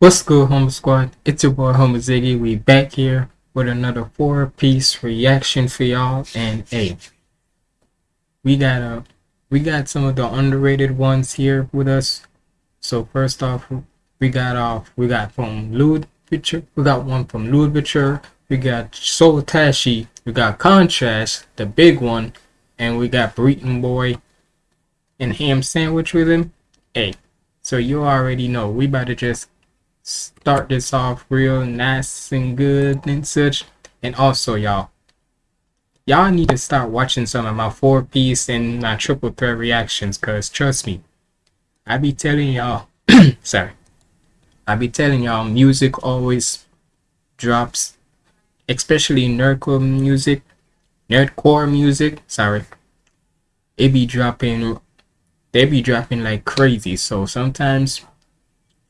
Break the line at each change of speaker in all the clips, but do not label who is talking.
What's good, Humble Squad? It's your boy Humble Ziggy. We back here with another four-piece reaction for y'all. And hey, we got a we got some of the underrated ones here with us. So first off, we got off we got from Ludwig. We got one from Ludwig. We got Soul Tashi. We got Contrast, the big one, and we got Breton Boy and Ham Sandwich with him. Hey, so you already know we about to just start this off real nice and good and such. And also, y'all, y'all need to start watching some of my four piece and my triple threat reactions, cause trust me, I be telling y'all, sorry, I be telling y'all, music always drops, especially nerdcore music, nerdcore music. Sorry, it be dropping, they be dropping like crazy. So sometimes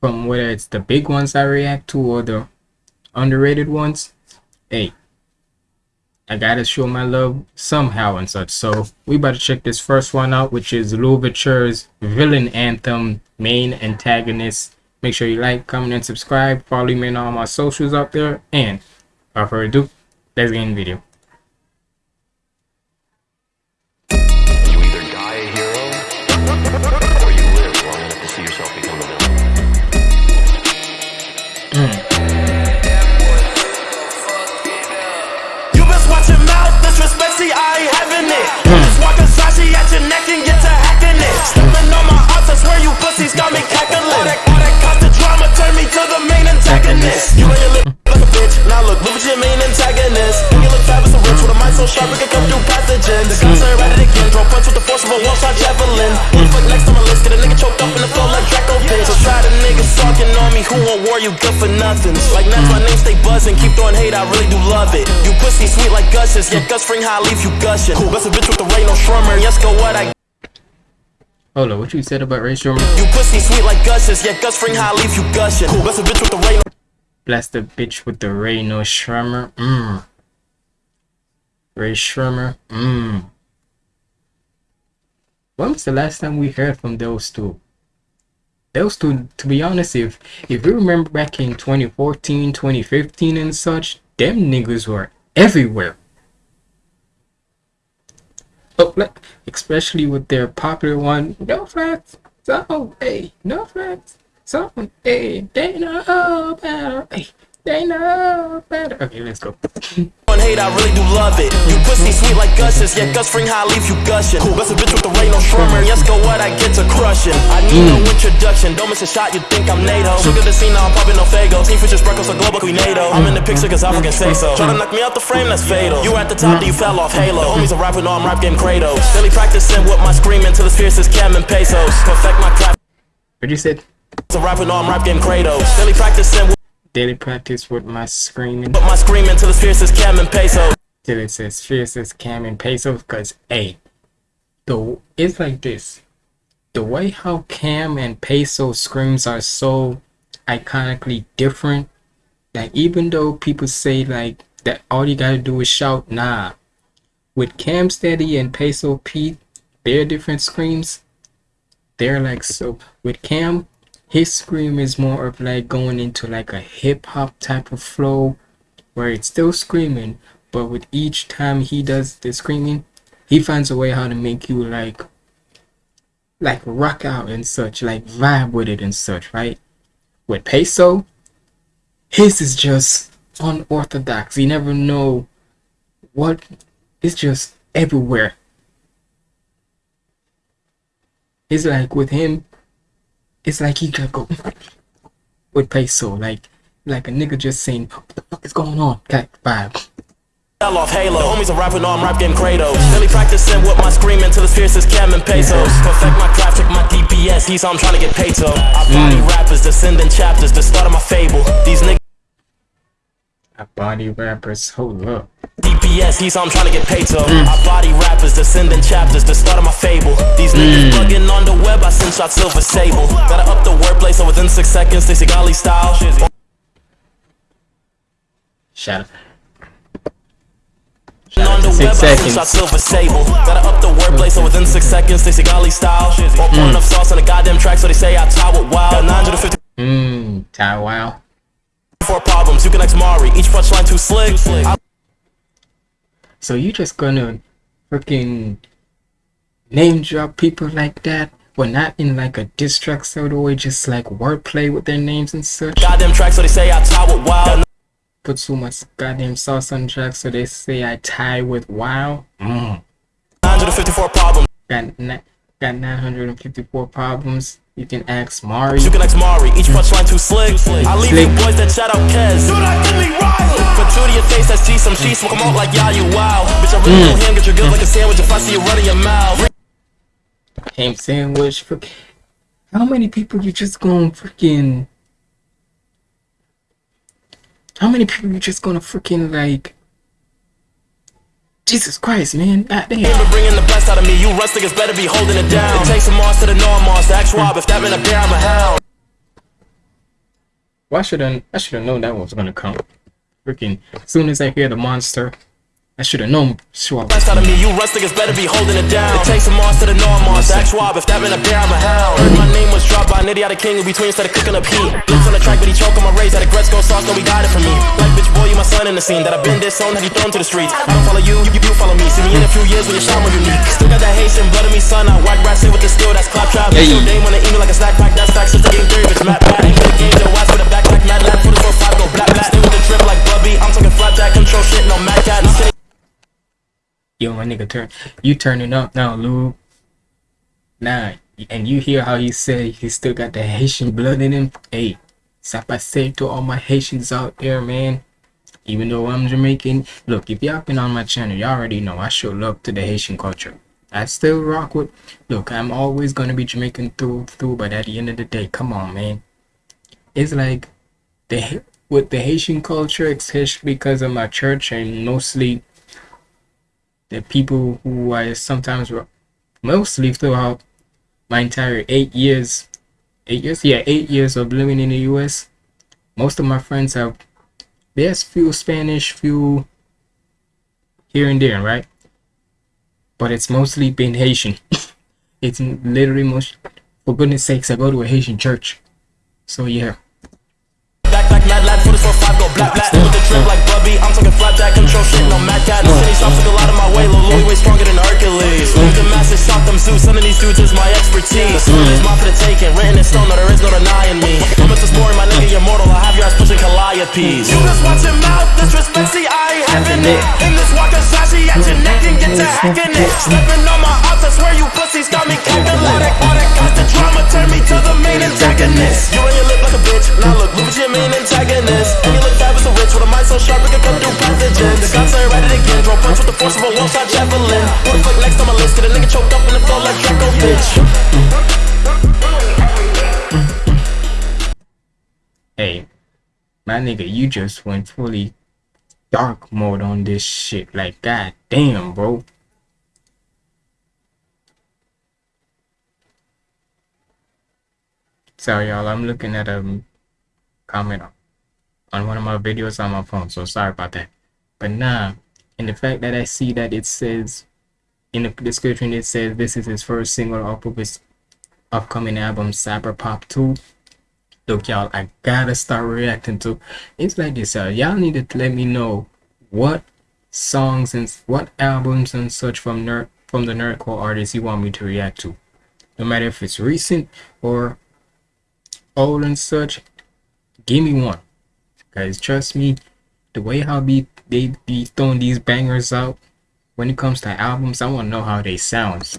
from whether it's the big ones I react to or the underrated ones, hey, I gotta show my love somehow and such. So we to check this first one out, which is Louverture's Villain Anthem main antagonist. Make sure you like, comment, and subscribe. Follow me on all my socials out there. And without further ado, let's get in the video. Sharp, we can come through pathogen. The guns are at it again, draw punch with the force of a one-shot javelin. Who the fuck next on my list? Get a nigga choked up in the flow like Draco bitch. So try the niggas talking on me, who won't war you good for nothing. Like that's my name stay buzzing, keep throwing hate, I really do love it. You pussy sweet like gushes, yeah, Gus spring high, leave you gushing. Best a bitch with the rain, no shrummer, yes, go what I Hold on, what you said about Sremmurd? You pussy sweet like gushes, yeah, Gus spring high, leave you gushing. Bless a bitch with the rain. Bless the bitch with the rain, no shrummer. Mmm. Rae Sremmurd. Mmm. When was the last time we heard from those two? Those two, to be honest, if if you remember back in 2014, 2015 and such, them niggas were everywhere. Like, especially with their popular one, no facts, so hey, no facts, so hey, they know better, hey, they know better. Okay, let's go. Hate, I really do love it. You pussy sweet like gushes, yeah, Gus spring high, leave you gushing. Best a bitch with the rain, no shrummer, yes, go what I get to crushing. I need no mm. introduction, don't miss a shot, you think I'm NATO. Look at the scene, now I'm popping no fago. Team fishes, sparkles, a global, we NATO. I'm in the picture cause African say so. Try to knock me out the frame, that's fatal. You at the top, then you fell off Halo. The homies are rapping, no, I'm rap game Kratos. Daily practicing with my screaming till as fierce as Cam and Pesos. Perfect my clap. What you said? So rapping, no, I'm rap game Kratos. Daily practicing daily practice with my screaming. But my screaming till as fierce as Cam and Peso. Till it's as fierce as Cam and Peso, cause hey, the it's like this. The way how Cam and Peso screams are so iconically different. That even though people say like that all you gotta do is shout, nah. With Cam Steady and Peso Pete, their different screams, they're like so. With Cam, his scream is more of like going into like a hip hop type of flow where it's still screaming but with each time he does the screaming he finds a way how to make you like like rock out and such like vibe with it and such right? With peso his is just unorthodox. You never know what it's just everywhere. It's like with him it's like he could go with peso, like like a nigga just saying, what the fuck is going on? Got vibe. Fell off Halo, the homies are rapping on rap game Kratos Daily practicing with my screaming till as fierce as Cam and Pesos Perfect my craft, check my DPS, he's I'm trying to get paid so I body mm. rappers, descending chapters, the start of my fable. These niggas I body rappers, hold up DPS, he's I'm trying to get paid so mm. I body rappers, descending chapters, the start of my fable These niggas mm. bugging on the web, I send shots silver sable Gotta up the wordplay so within six seconds, they Sigali style Shut up on the six web, seconds. Shot silver sable. Gotta up the wordplay so within six seconds, they Sigali style. Mm. Or enough sauce on the goddamn track so they say I tie with wild. 950. Mmm, Ty Wow.
Four problems, you can X Mari, each punchline too slick. I
So you just gonna freaking name drop people like that? Well, not in like a diss track sort of way, just like wordplay with their names and such.
goddamn track, so they say I tie with wild.
Put so much goddamn sauce on track, so they say I tie with Wow. Mm.
954 problems,
Got got 954 problems. You can ask Mari.
you can ask Mari, each punchline too slick. I leave you boys that shout out Kez. Dude, I did me Riley. Put two to your face, that's G, some she smoke 'em out like yeah, you wow. Bitch, I really mm. know him, get your good like a sandwich if I see you running your mouth.
ham sandwich. How many people you just gonna freaking? How many people you just gonna freaking like? Jesus Christ, man! God damn.
But bringing the best out of me, you rust niggas better be holding it down. It takes a monster to know a monster. Ask Rob if that meant a bear, I'm a hound.
Why should I? I should have known that was gonna come. Freaking! As soon as I hear the monster, I should have known. Sure.
Best out of me, you rust niggas better be holding it down. It takes a monster to know a monster. Ask Rob if that meant a bear, I'm a hound. Heard my name was dropped by an idiotic king in between instead of cooking up heat. Lips on the track, but he choke on my rays. That a Gretzko sauce, no, he got it from me. Like, bitch, boy, you my son in the scene. That I've been disowned, had you thrown to the streets. I don't follow you, you, you follow me. See me in a few years when your shine more unique. Still got that Haitian blood in me, son. I whack rats in with the skill, that's claptrap.
Hey.
Your day wanna eat me like a snack pack, that's facts. Just a game theory, bitch, map
Yo, my nigga, turn. You turning up now, Lou. Nah, and you hear how he said he still got the Haitian blood in him. Hey, Sapa say to all my Haitians out there, man. Even though I'm Jamaican, look, if y'all been on my channel, y'all already know I show love to the Haitian culture. I still rock with. Look, I'm always gonna be Jamaican through through, but at the end of the day, come on, man. It's like the with the Haitian culture, especially because of my church and mostly the people who I sometimes ro- mostly throughout my entire eight years, eight years, yeah, eight years of living in the U.S. Most of my friends have there's few Spanish, few here and there, right? But it's mostly been Haitian. it's literally most. For goodness sakes, I go to a Haitian church, so yeah.
Back, back, mad black, black. With the drip like Bubby, I'm talking flat flapjack, control shit, no mad cat. The city stops took a lot of my way, Lil Louis way stronger than Hercules. Leave the masses, shock them Zeus, some of these dudes is my expertise. Of these mine for the taking, written in stone, no, there is no denying me. I'm a story, my nigga, you're mortal, I have your ass pushing Calliope's. You just watch your mouth, disrespect, see, I ain't having it. In this wakizashi at your neck and get to hacking it. Stepping on my ops, I swear you pussies got me calculatic. All that constant drama turn me to the main antagonist. You run your lip like a bitch, now look, look at your main antagonist. And you look fabulous and rich with a mind so sharp it can cut through pathogens. The guns are at it again, throw punch with the force of a one shot javelin. Put a foot next on my list, get a nigga choked up in the flow like Draco, bitch.
Hey, my nigga, you just went fully dark mode on this shit. Like, god damn, bro. Sorry, y'all. I'm looking at a comment on one of my videos on my phone, so sorry about that. But nah, and the fact that I see that it says in the description, it says this is his first single off of his upcoming album, Cyber Pop 2 look y'all i gotta start reacting to it's like this y'all. Need to let me know what songs and what albums and such from nerd from the nerdcore artists you want me to react to. No matter if it's recent or old and such give me one guys trust me the way how be they be throwing these bangers out when it comes to albums i want to know how they sound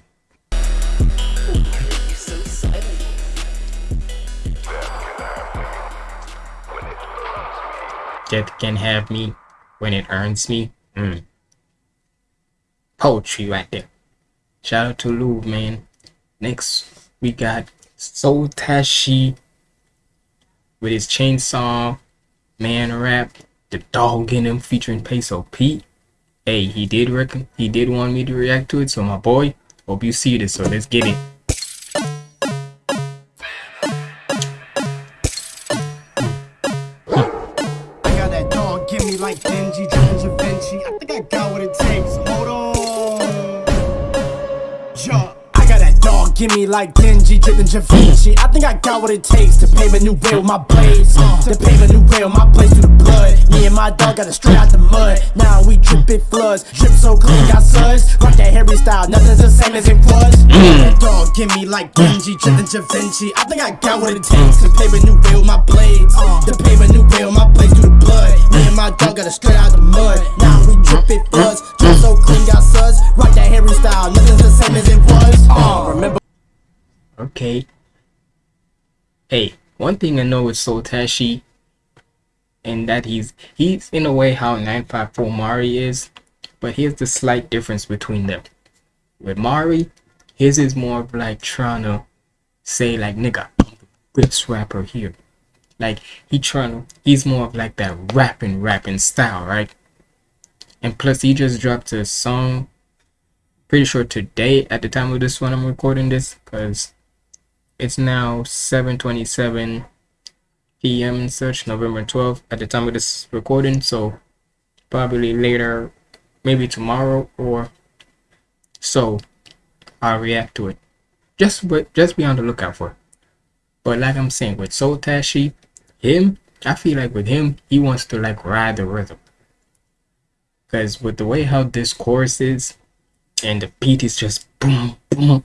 Death can have me when it earns me. Mm. Poetry right there. Shout out to Lou, man. Next, we got Soul Tashi with his chainsaw man rap, the dog in him featuring Peso Pete. Hey, he did reckon he did want me to react to it, so my boy, hope you see this. So let's get it.
Me like Denji, dripping Da Vinci. I think I got what it takes to pave a new way with my blades. To pave a new way with my blades through the blood. Me and my dog got it straight out the mud. Now we dripping floods, drip so clean, got suds. Rock that Harry style, nothing's the same as it was. Dog give me like Denji, dripping Da Vinci. I think I got what it takes to pave a new way with my blades. To pave a new way with my blades through the blood. Me and my dog got it straight out the mud. Now we dripping floods, drip so clean, got suds. Rock that Harry style, nothing's the same as it was. Uh, remember
Okay. Hey, one thing I know is Soul Tashi, and that he's he's in a way how 954 Mari is, but here's the slight difference between them. With Mari, his is more of like trying to say like nigga, best rapper here. Like he trying to, he's more of like that rapping rapping style, right? And plus he just dropped a song pretty sure today at the time of this one I'm recording this because it's now 7:27 p.m. and such, November 12th at the time of this recording. So probably later, maybe tomorrow or so, I'll react to it. Just but just be on the lookout for. It. But like I'm saying, with Soul Tashi, him, I feel like with him, he wants to like ride the rhythm. Cause with the way how this chorus is, and the beat is just boom boom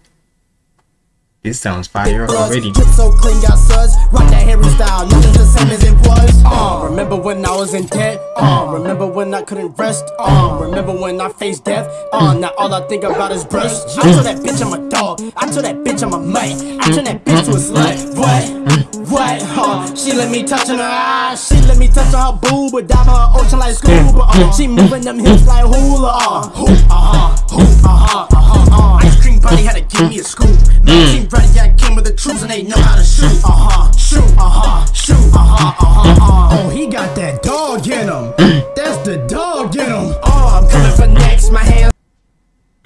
this sounds fire already.
So clean, got suds. Rock that Harry style, nothing's the same as it was. Uh, remember when I was in debt? Uh, remember when I couldn't rest? Uh, remember when I faced death? Uh, now all I think about is. I told that bitch I'm a dog. I told that bitch I'm a man. I turned that bitch to a slut. What? What? Uh, she let me touch on her eyes. She let me touch on her boob, but dive on her ocean like scuba. Uh, she moving them hips like hula. Uh, hoop, uh-huh, hoop, uh-huh, uh-huh, uh. Ice cream party had to give me a scoop. Now she ready, I came with the troops and they know how to shoot. Uh huh, shoot, uh huh, shoot, uh huh, uh huh, uh. Oh, he got that dog in him. That's the dog in him. Oh, I'm coming for next. My hands.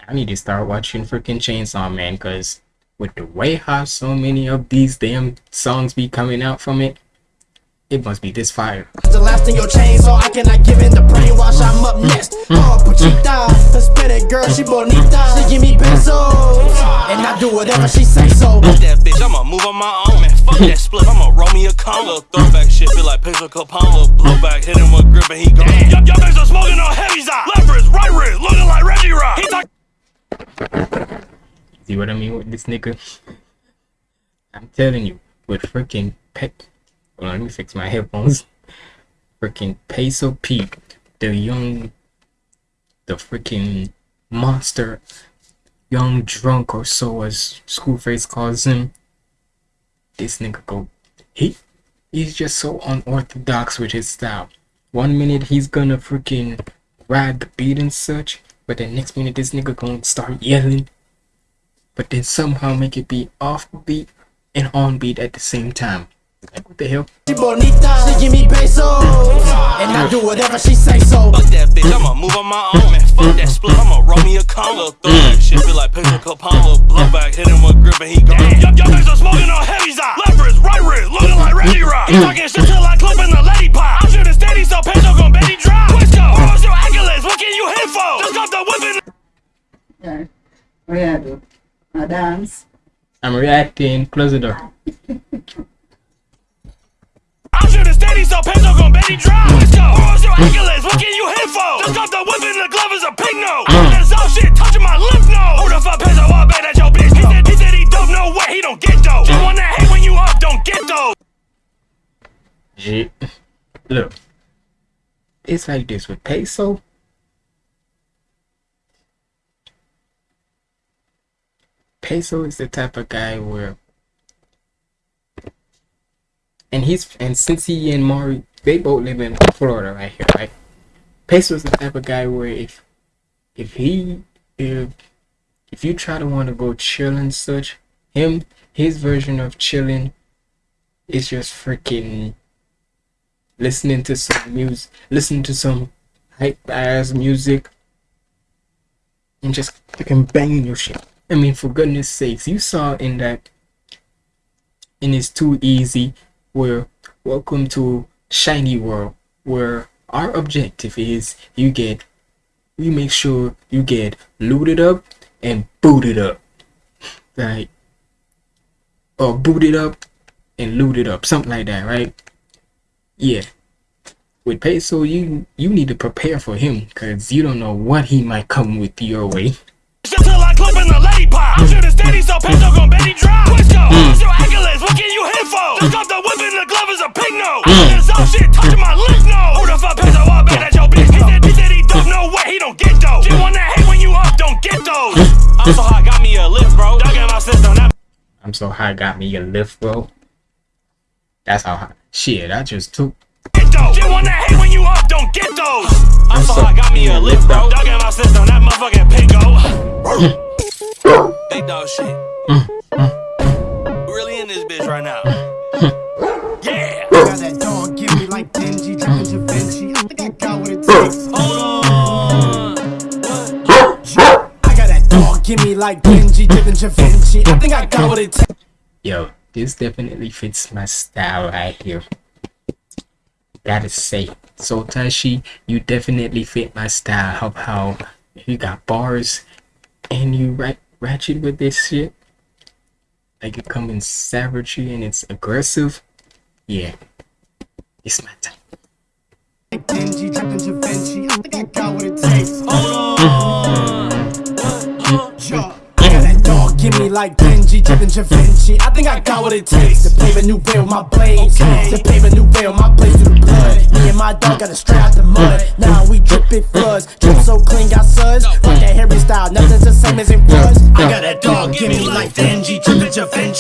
I need to start watching freaking Chainsaw Man because with the way how so many of these damn songs be coming out from it, it must be this fire.
The last in your chain, so I cannot give in the brainwash. I'm up next. Mm. Oh, mm. Puchita, Hispanic girl, she bonita. She give me pesos, and I do whatever she say so.
Fuck that bitch, I'ma move on my own, man. Fuck that split, I'ma roll me a cone. Little throwback shit, feel like Peso Capone. Little blowback, hit him with grip and he gone. Y'all y'all niggas are smoking on heavy side. Left wrist, right wrist, looking like Reggie Rock. He talk
See what I mean with this nigga? I'm telling you, with freaking pe- Hold on, let me fix my headphones. Freaking Peso Pete, the young, the freaking monster, young drunk or so as Schoolface calls him. This nigga go, he, he's just so unorthodox with his style. One minute he's gonna freaking ride the beat and such, but the next minute this nigga gonna start yelling, but then somehow make it be off beat and on beat at the same time. Like what the hell?
She bonita, she give me pesos, and I do whatever she say so.
Fuck that bitch, I'ma move on my own, man. Fuck that split, I'ma roll me a cone. Little throwback shit, feel like Peso Capone. Little blowback, hit him with grip and he gone. Y'all y'all niggas are smoking on heavy side. Left wrist, right wrist, looking like Reggie Rock. Mm. Talking shit till I clip in the lady pop. I'm shooting steady, so Peso gon' Betty drop. Quisco, who's your accolades? What can you hit for? Just got the whip in
Yeah. What you gonna do? A dance?
I'm reacting. Close the door.
I'm shooting steady, so Peso gon' Betty drop. Quisco, who's your accolades? What can you hit for? Just got the whip in the glove is a pig nose. Uh. That's all shit touching my lymph node. Who the fuck Peso? I bet that your bitch. He said, he said he dope, no way, he don't get dope. You wanna hate when you up, don't get dope.
Shit. Look. It's like this with Peso. Peso is the type of guy where and he's and since he and Mari they both live in Florida right here, right? Is the type of guy where if if he if if you try to want to go chill and such, him his version of chilling is just freaking listening to some music, listening to some hype ass music, and just freaking banging your shit. I mean, for goodness sakes, you saw in that in It's Too Easy, where welcome to Shiny World, where our objective is you get, we make sure you get looted up and booted up. Right? or booted up and looted up, something like that, right? Yeah. With peso, you you need to prepare for him because you don't know what he might come with your way.
I in the lady pop. Shit is steady, so peso gon' Betty drop. Let's go. Hmm. What's your? What can you hit for? Took off the whip and the glove is a pig nose. Mm. There's some shit touching my lips, no. Who the fuck peso up bet at your bitch? He said, he said he don't know where he don't get those. Shit wanna hate when you up, don't get those. Mm. I'm so hot, got me a lift, bro. Dug in my system, that
I'm so high, got me a lift, bro. That's how high. Shit, I just took.
get those. Shit wanna hate when you up, don't get those. I'm so hot, got me a lift, bro. Dug in my system, that motherfucking pig Big dog shit. Really in this now. Yeah.
Got that dog, give me like Denji, dripping Da Vinci. I think I got what it takes.
Hold on.
I got that dog, give me like Denji, dripping Da Vinci. I think I got what it takes.
Yo, this definitely fits my style right here. Gotta say, so Tashi, you definitely fit my style of how you got bars and you ra- ratchet with this shit. Like you come in savagery and it's aggressive. Yeah, it's my time.
Like Denji, dripping Da Vinci. I think I got what it takes. Yo, I got that dog, give me like Denji, dripping Da Vinci. I think I got what it takes to pave a new way with my blades. To pave a new way with my blades through the blood. Me and my dog got it straight out the mud. Now we drip it floods. Drip so clean, got suds. Rock that Harry style, nothing's the same as it was. I got that dog, give me like Denji,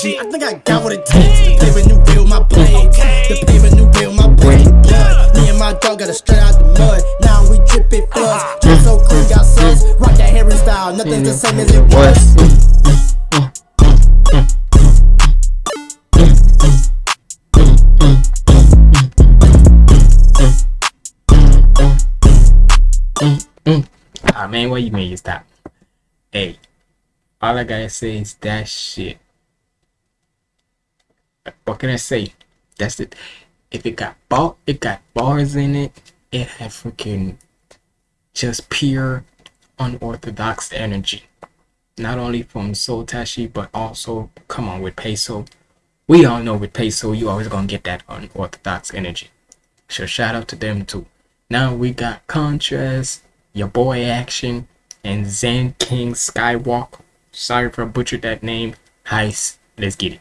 Vinci. I think I got what it takes to pave a new with my blades. To pave a new way my the blood. Me and my dog got it straight out the mud. Now we drip it floods. Drip so clean, got suds. Rock that Harry style, nothing's the same as it was.
Ah man, what you mean you stop? Hey, all I gotta say is that shit. What can I say? That's it. If it got bar, it got bars in it. It had freaking just pure unorthodox energy. Not only from Soul Tashi, but also come on with Peso. We all know with Peso, you always gonna get that unorthodox energy. So shout out to them too. Now we got Contrast, your boy Action, and Zen King Skywalk. Sorry I butchered that name. Heist. Let's get it.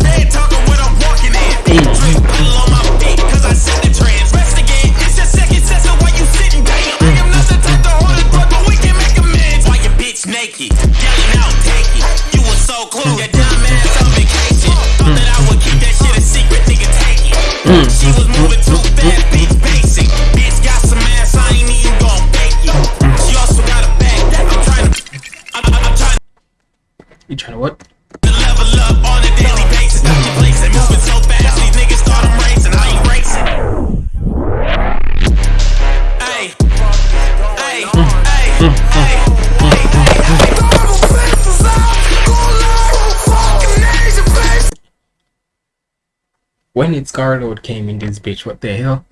Garlord came in this bitch, what the hell?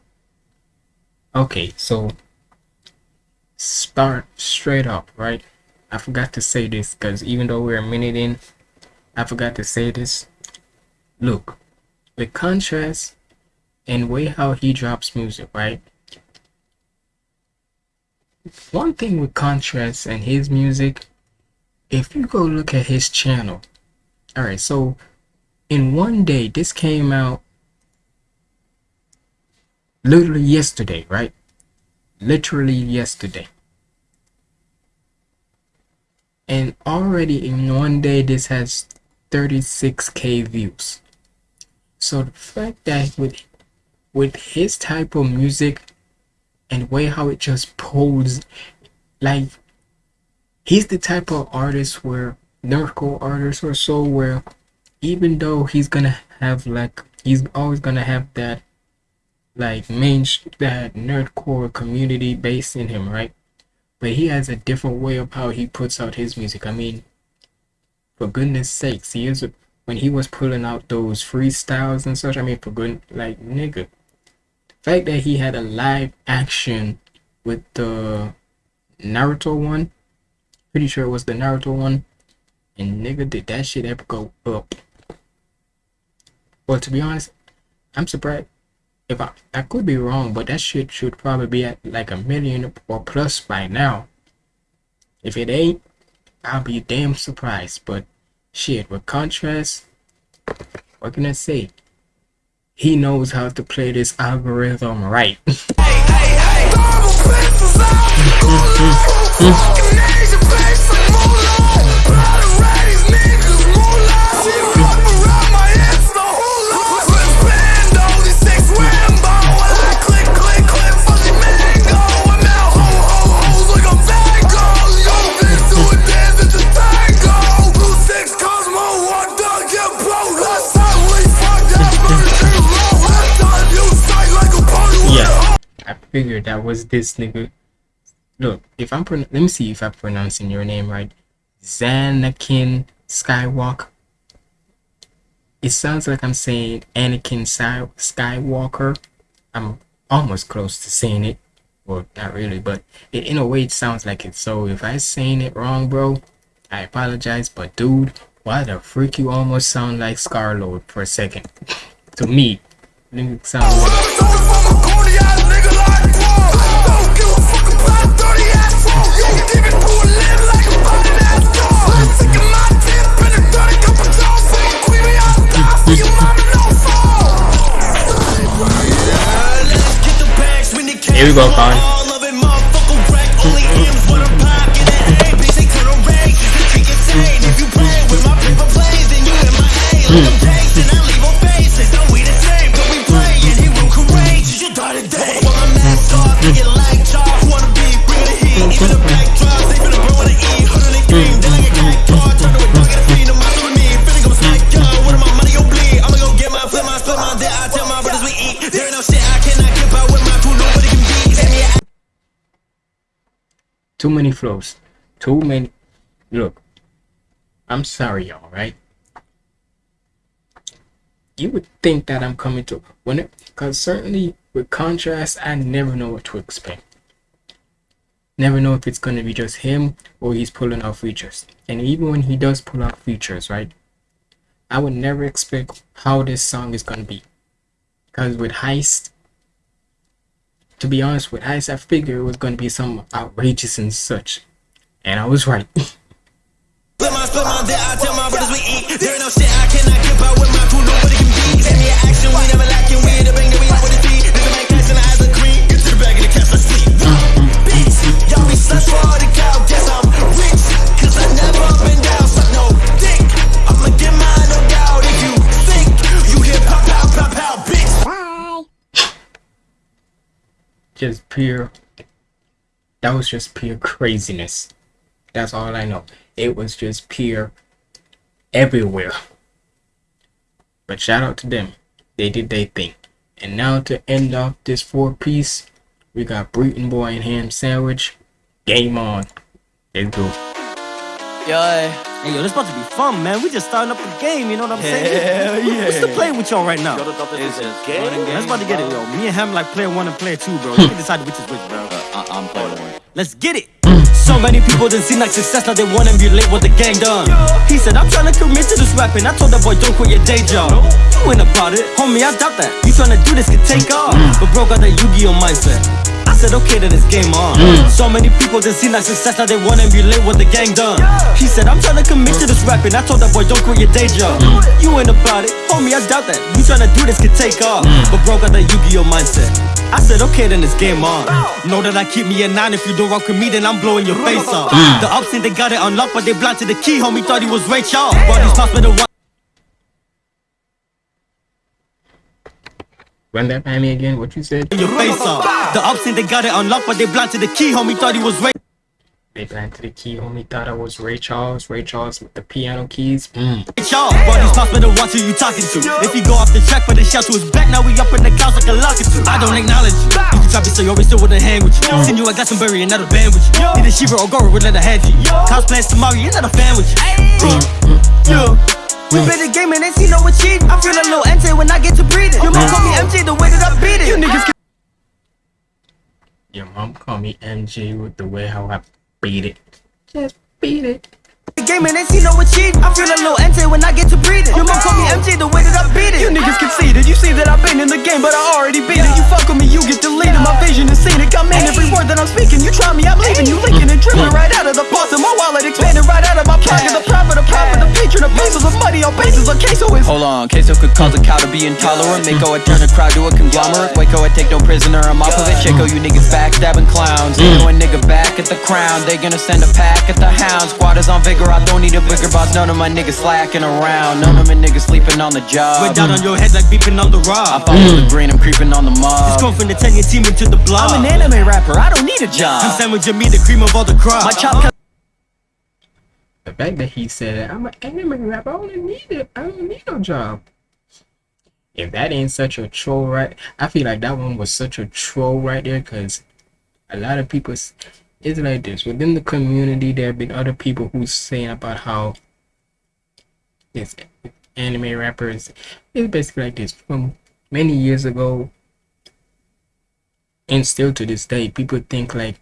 Okay, so start straight up, right? I forgot to say this because even though we're a minute in, I forgot to say this. Look, with contrast and way how he drops music, right? One thing with contrast and his music, if you go look at his channel, all right, so in one day, this came out literally yesterday, right? Literally yesterday. And already in one day, this has 36k views. So the fact that with with his type of music and way how it just pulls, like he's the type of artist where lyrical artist or so where even though he's gonna have like he's always gonna have that like main that nerdcore community based in him, right? But he has a different way of how he puts out his music. I mean, for goodness sakes, he is when he was pulling out those freestyles and such. I mean, for good, like nigga, the fact that he had a live action with the Naruto one, pretty sure it was the Naruto one, and nigga, did that shit ever go up? Well, to be honest, I'm surprised. If I, I could be wrong, but that shit should probably be at like a million or plus by now. If it ain't, I'll be damn surprised. But shit, with contrast, what can I say? He knows how to play this algorithm right. I figured that was this nigga. Look, if I'm let me see if I'm pronouncing your name right. Xanakin Skywalker. It sounds like I'm saying Anakin Sky- Skywalker. I'm almost close to saying it. Well, not really, but it, in a way it sounds like it. So if I'm saying it wrong, bro, I apologize. But dude, why the freak you almost sound like Scarlord for a second? to me, it sounds like. Here we go, Con. Flows. Too many. Look, I'm sorry, y'all, right? You would think that I'm coming to when it, because certainly with contrast, I never know what to expect. Never know if it's gonna be just him or he's pulling out features. And even when he does pull out features, right? I would never expect how this song is gonna be. Because with Heist, to be honest with Heist, I figured it was gonna be some outrageous and such. And I was right.
To y'all be for all the.
Just pure that was just pure craziness. That's all i know. It was just pure everywhere. But shout out to them. They did their thing. And now to end off this four piece we got Breton boy and ham sandwich. Game on. Let's go
Yeah.
Hey, yo, this about to be fun, man. We just starting up the game, you know what I'm saying?
Hell yeah.
What's the play with y'all right now?
It's a
Let's about to get it, yo. Me and him like player one and player two, bro. You can decide which is which, bro.
Uh, uh, I'm playing one.
Let's get it. So many people didn't seem like success, now they want to emulate what the gang done. He said, I'm trying to commit to this rapping. I told that boy, don't quit your day job. You ain't about it, homie, I doubt that. You trying to do this could take off. But bro got that Yu-Gi-Oh mindset. I said, okay, then it's game on. Mm. So many people didn't seem like success, now they want to emulate what the gang done. He said, I'm trying to commit to this rapping. I told that boy, don't quit your day job. Mm. You ain't about it, homie, I doubt that. You trying to do this could take off. Mm. But bro got that Yu-Gi-Oh mindset. I said, okay, then it's game on. Know that I keep me a nine. If you don't rock with me, then I'm blowing your face off. The ups think they got it unlocked, but they blind to the key. Homie thought he was Ray Charles. Bodies tossed by the one.
Run that by me again what you said
Your face off. The ups think they got it unlocked, but they blind the key. Homie thought he was Ray.
They planted the key. Homie thought I was Ray Charles. Ray Charles with the piano keys. Mm.
Y'all, bro, these thoughts better watch who you talking to. If you go off the track, but the shout to his back, now we up in the clouds like a locket to. I don't acknowledge you. You can try me, so you always still wouldn't hang with you. Seen you, I got some berry and not a band with you. Need a Shiva or Goro with another hand you. Cosplays tomorrow, you're not a fan with you. Mm, mm, mm. Yeah. We been the game and ain't seen no achievement. I feel a little ente when I get to breathing. You might call me MJ the way that I beat it. You niggas ah.
Your mom called me MJ with the way how I beat it. Just beat it.
The game and ain't seen no achievement. I feel a little ente when I get to breathing. You might call me MJ the way that I beat it. You niggas conceited. You see that I've been in the game, but I already beat it. You fuck with me, you get deleted. My vision is scenic. I'm in every word that I'm speaking. You try me, I'm leaving you leaking and dripping right out of the faucet. My wallet expanding right out of my pocket. The profit, the profit, the patron, the pesos of money on bases. A queso is
Hold on, queso could cause a cow to be intolerant. Mako it turn a crowd to a conglomerate. Waco it take no prisoner, I'm off of it. Chico, you niggas backstabbing clowns. Ain't no a nigga back at the crown. They gonna send a pack at the hound. Squad is on vigor, I don't need a bigger boss. None of my niggas slacking around. None of my niggas sleeping on the job.
Went down on your head like beeping on the rock
I
rock.
follow the green, I'm creeping on the mob.
Going from the 10 team into the block.
I'm an anime rapper, I don't need a
I'm
job.
sandwiching me the cream of all the crop.
My chop
The fact that he said, I'm an anime rapper, I don't need it. I don't need no job. If that ain't such a troll, right? I feel like that one was such a troll right there because a lot of people, s- it's like this. Within the community, there have been other people who's saying about how this anime rappers, it's basically like this. From many years ago, and still to this day, people think like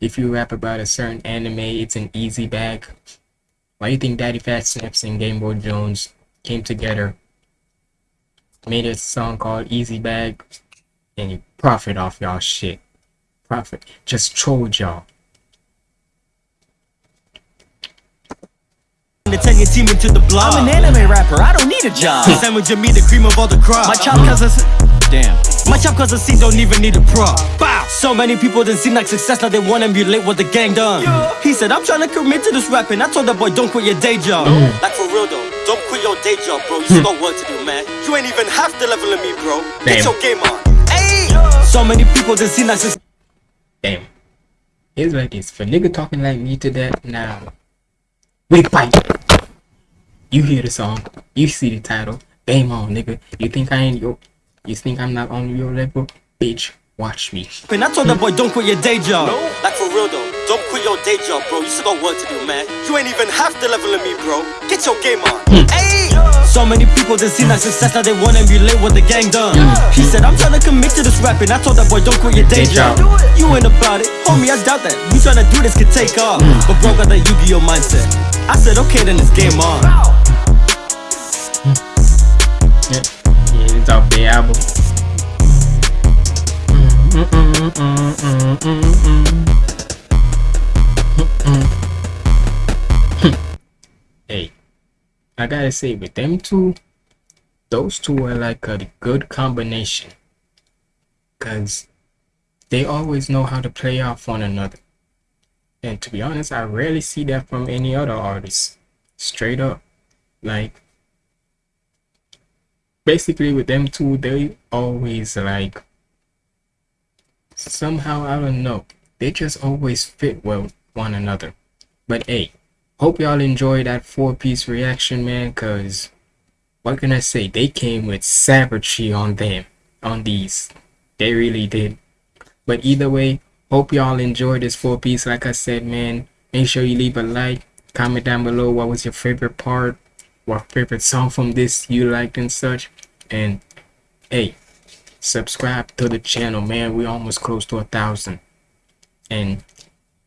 if you rap about a certain anime, it's an easy bag. Why do you think DaddyPhatSnaps and Game Boy Jones came together, made a song called Easy Bag, and you profit off y'all shit? Profit. Just trolled y'all.
the 10 year team into the block.
I'm an anime rapper, I don't need a job.
Sandwiching me the cream of all the crop.
My chop cousins. Damn.
My chop cause the scene don't even need a prop. Bow. So many people didn't seem like success, now they wanna emulate what the gang done. He said, I'm trying to commit to this rapping. I told that boy, don't quit your day job. Like for real though, don't quit your day job, bro. You hmm. still got work to do, man. You ain't even half the level of me, bro. Get
Damn.
your game on. Hey. So many people didn't seem like success.
Damn. It's like this. For nigga talking like me to that now. we fight. You hear the song. You see the title. Game on, nigga. You think I ain't your you think I'm not on your level? Bitch, watch me.
And I told that boy, don't quit your day job. No, Like for real though, don't quit your day job, bro. You still got work to do, man. You ain't even half the level of me, bro. Get your game on. Hmm. Hey. So many people didn't see like success, now they wanna emulate what the gang done. He said, I'm trying to commit to this rapping. I told that boy, don't quit your day job. You ain't about it, homie. I doubt that. You tryna do this could take off, but bro got that Yu-Gi-Oh mindset. I said, okay, then it's game on.
Yeah, yeah it's off I gotta say, with them two, those two are like a good combination. Cause they always know how to play off one another. And to be honest, I rarely see that from any other artist. Straight up. Like, basically with them two they always like somehow i don't know they just always fit well one another but hey hope y'all enjoy that four piece reaction man because what can i say? They came with savagery on them on these. They really did. But either way hope y'all enjoy this four piece. Like i said man make sure you leave a like comment down below what was your favorite part what favorite song from this you liked and such. And hey subscribe to the channel man. We almost close to a thousand. And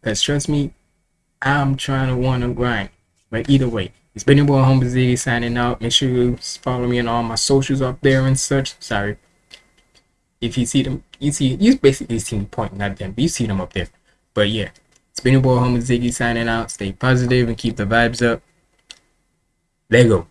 because trust me i'm trying to want to grind. But either way it's been your boy Humble signing out. Make sure you follow me on all my socials up there and such. Sorry. If you see them you see you basically see me pointing at them but you see them up there. But yeah it's been your boy Humble Ziggy signing out. Stay positive and keep the vibes up. Lego